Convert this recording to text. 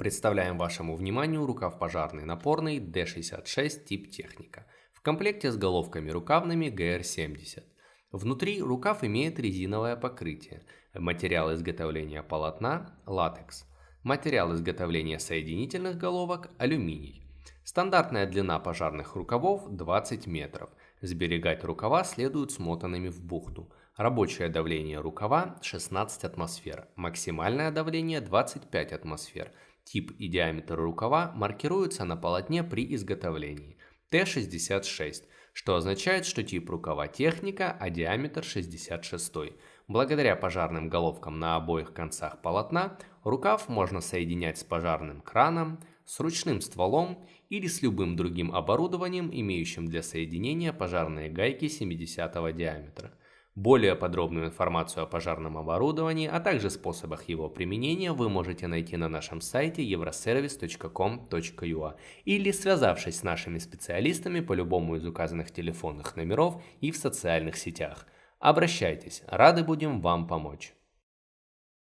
Представляем вашему вниманию рукав пожарный напорный D66 тип техника в комплекте с головками рукавными GR70. Внутри рукав имеет резиновое покрытие, материал изготовления полотна – латекс, материал изготовления соединительных головок – алюминий. Стандартная длина пожарных рукавов 20 метров. Сберегать рукава следует смотанными в бухту. Рабочее давление рукава 16 атмосфер, максимальное давление 25 атмосфер – Тип и диаметр рукава маркируются на полотне при изготовлении Т66, что означает, что тип рукава техника, а диаметр 66. Благодаря пожарным головкам на обоих концах полотна рукав можно соединять с пожарным краном, с ручным стволом или с любым другим оборудованием, имеющим для соединения пожарные гайки 70 диаметра. Более подробную информацию о пожарном оборудовании, а также способах его применения вы можете найти на нашем сайте euroservice.com.ua или связавшись с нашими специалистами по любому из указанных телефонных номеров и в социальных сетях. Обращайтесь, рады будем вам помочь.